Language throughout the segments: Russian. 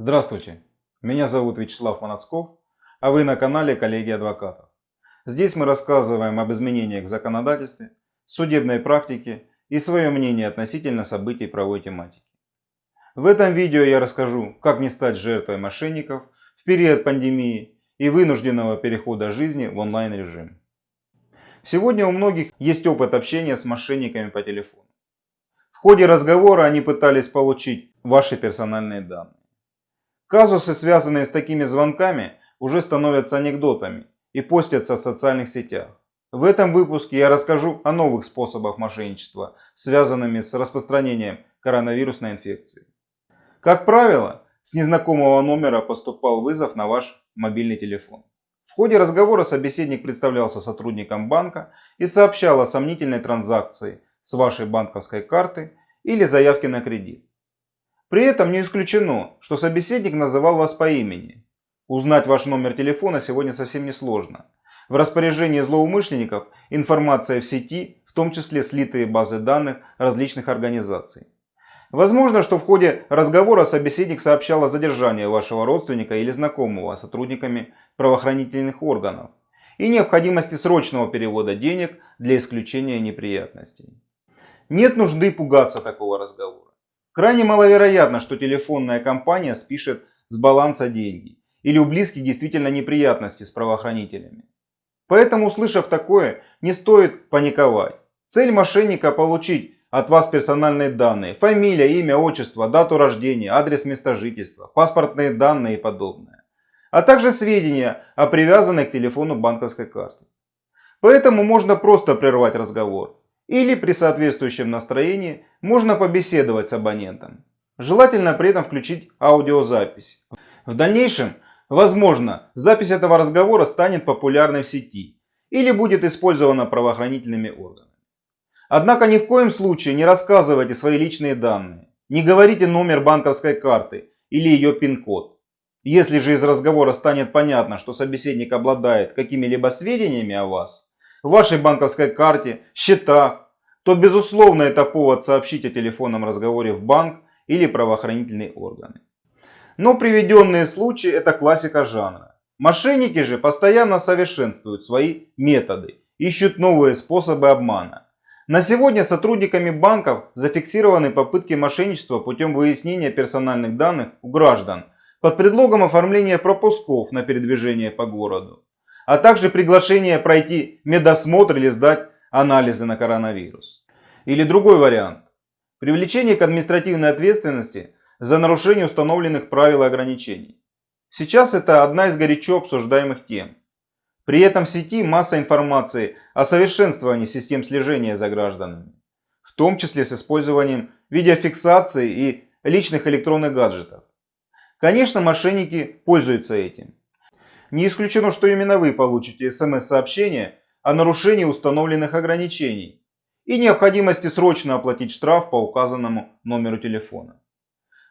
Здравствуйте, меня зовут Вячеслав Манацков, а вы на канале Коллеги Адвокатов. Здесь мы рассказываем об изменениях в законодательстве, судебной практике и свое мнение относительно событий правовой тематики. В этом видео я расскажу, как не стать жертвой мошенников в период пандемии и вынужденного перехода жизни в онлайн режим. Сегодня у многих есть опыт общения с мошенниками по телефону. В ходе разговора они пытались получить ваши персональные данные. Казусы, связанные с такими звонками, уже становятся анекдотами и постятся в социальных сетях. В этом выпуске я расскажу о новых способах мошенничества, связанными с распространением коронавирусной инфекции. Как правило, с незнакомого номера поступал вызов на ваш мобильный телефон. В ходе разговора собеседник представлялся сотрудником банка и сообщал о сомнительной транзакции с вашей банковской карты или заявки на кредит. При этом не исключено, что собеседник называл вас по имени. Узнать ваш номер телефона сегодня совсем не сложно. В распоряжении злоумышленников информация в сети, в том числе слитые базы данных различных организаций. Возможно, что в ходе разговора собеседник сообщал о задержании вашего родственника или знакомого сотрудниками правоохранительных органов и необходимости срочного перевода денег для исключения неприятностей. Нет нужды пугаться такого разговора. Крайне маловероятно, что телефонная компания спишет с баланса деньги или у близких действительно неприятности с правоохранителями. Поэтому, услышав такое, не стоит паниковать. Цель мошенника получить от вас персональные данные, фамилия, имя, отчество, дату рождения, адрес места жительства, паспортные данные и подобное. А также сведения о привязанной к телефону банковской карте. Поэтому можно просто прервать разговор или при соответствующем настроении можно побеседовать с абонентом. Желательно при этом включить аудиозапись. В дальнейшем, возможно, запись этого разговора станет популярной в сети или будет использована правоохранительными органами. Однако ни в коем случае не рассказывайте свои личные данные, не говорите номер банковской карты или ее пин-код. Если же из разговора станет понятно, что собеседник обладает какими-либо сведениями о вас, вашей банковской карте, счетах, то безусловно это повод сообщить о телефонном разговоре в банк или правоохранительные органы. Но приведенные случаи это классика жанра. Мошенники же постоянно совершенствуют свои методы, ищут новые способы обмана. На сегодня сотрудниками банков зафиксированы попытки мошенничества путем выяснения персональных данных у граждан под предлогом оформления пропусков на передвижение по городу а также приглашение пройти медосмотр или сдать анализы на коронавирус. Или другой вариант. Привлечение к административной ответственности за нарушение установленных правил и ограничений. Сейчас это одна из горячо обсуждаемых тем. При этом в сети масса информации о совершенствовании систем слежения за гражданами, в том числе с использованием видеофиксации и личных электронных гаджетов. Конечно, мошенники пользуются этим. Не исключено, что именно вы получите смс-сообщение о нарушении установленных ограничений и необходимости срочно оплатить штраф по указанному номеру телефона.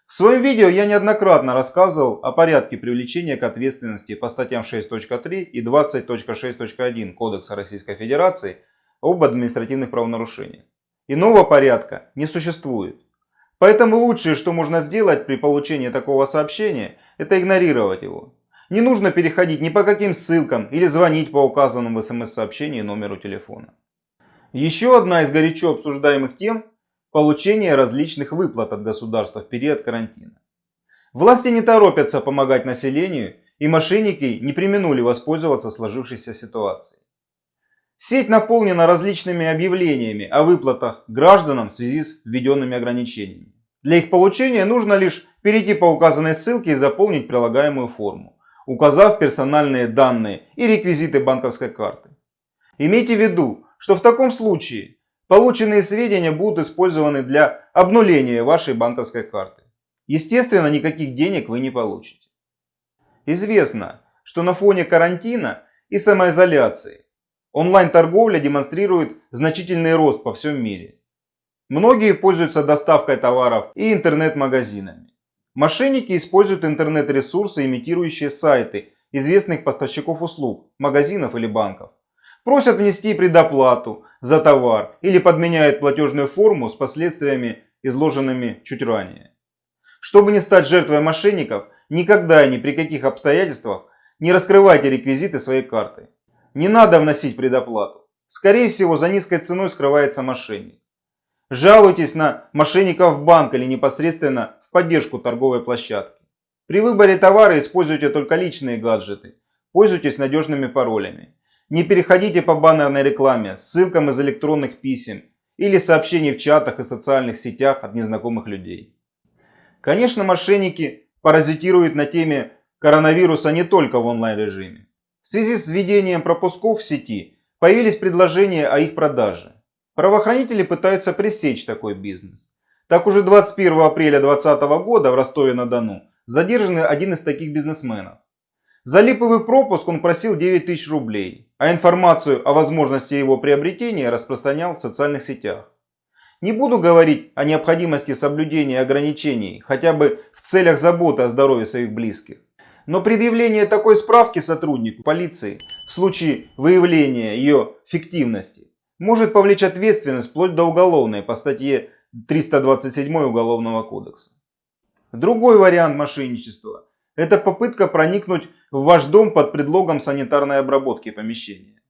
В своем видео я неоднократно рассказывал о порядке привлечения к ответственности по статьям 6.3 и 20.6.1 Кодекса Российской Федерации об административных правонарушениях. Иного порядка не существует. Поэтому лучшее, что можно сделать при получении такого сообщения, это игнорировать его. Не нужно переходить ни по каким ссылкам или звонить по указанному в смс-сообщении номеру телефона. Еще одна из горячо обсуждаемых тем – получение различных выплат от государства в период карантина. Власти не торопятся помогать населению, и мошенники не применули воспользоваться сложившейся ситуацией. Сеть наполнена различными объявлениями о выплатах гражданам в связи с введенными ограничениями. Для их получения нужно лишь перейти по указанной ссылке и заполнить прилагаемую форму указав персональные данные и реквизиты банковской карты. Имейте в виду, что в таком случае полученные сведения будут использованы для обнуления вашей банковской карты. Естественно, никаких денег вы не получите. Известно, что на фоне карантина и самоизоляции онлайн-торговля демонстрирует значительный рост по всем мире. Многие пользуются доставкой товаров и интернет-магазинами. Мошенники используют интернет-ресурсы, имитирующие сайты известных поставщиков услуг, магазинов или банков. Просят внести предоплату за товар или подменяют платежную форму с последствиями, изложенными чуть ранее. Чтобы не стать жертвой мошенников, никогда и ни при каких обстоятельствах не раскрывайте реквизиты своей карты. Не надо вносить предоплату. Скорее всего, за низкой ценой скрывается мошенник. Жалуйтесь на мошенников в банк или непосредственно в поддержку торговой площадки. При выборе товара используйте только личные гаджеты. Пользуйтесь надежными паролями. Не переходите по баннерной рекламе, ссылкам из электронных писем или сообщений в чатах и социальных сетях от незнакомых людей. Конечно, мошенники паразитируют на теме коронавируса не только в онлайн-режиме. В связи с введением пропусков в сети появились предложения о их продаже. Правоохранители пытаются пресечь такой бизнес. Так уже 21 апреля 2020 года в Ростове-на-Дону задержан один из таких бизнесменов. За липовый пропуск он просил 9 тысяч рублей, а информацию о возможности его приобретения распространял в социальных сетях. Не буду говорить о необходимости соблюдения ограничений, хотя бы в целях заботы о здоровье своих близких. Но предъявление такой справки сотруднику полиции в случае выявления ее фиктивности может повлечь ответственность вплоть до уголовной по статье 327 Уголовного кодекса. Другой вариант мошенничества – это попытка проникнуть в ваш дом под предлогом санитарной обработки помещения.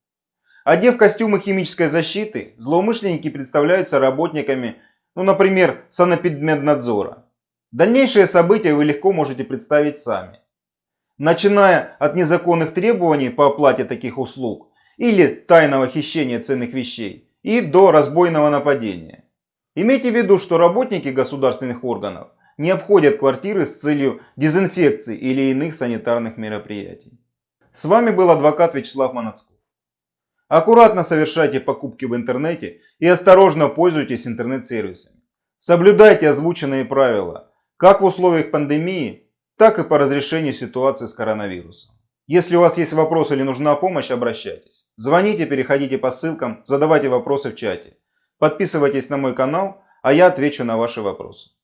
Одев костюмы химической защиты, злоумышленники представляются работниками, ну, например, санэпидмеднадзора. Дальнейшие события вы легко можете представить сами. Начиная от незаконных требований по оплате таких услуг или тайного хищения ценных вещей и до разбойного нападения. Имейте в виду, что работники государственных органов не обходят квартиры с целью дезинфекции или иных санитарных мероприятий. С вами был адвокат Вячеслав Манацков. Аккуратно совершайте покупки в интернете и осторожно пользуйтесь интернет-сервисами. Соблюдайте озвученные правила, как в условиях пандемии, так и по разрешению ситуации с коронавирусом. Если у вас есть вопросы или нужна помощь, обращайтесь. Звоните, переходите по ссылкам, задавайте вопросы в чате. Подписывайтесь на мой канал, а я отвечу на ваши вопросы.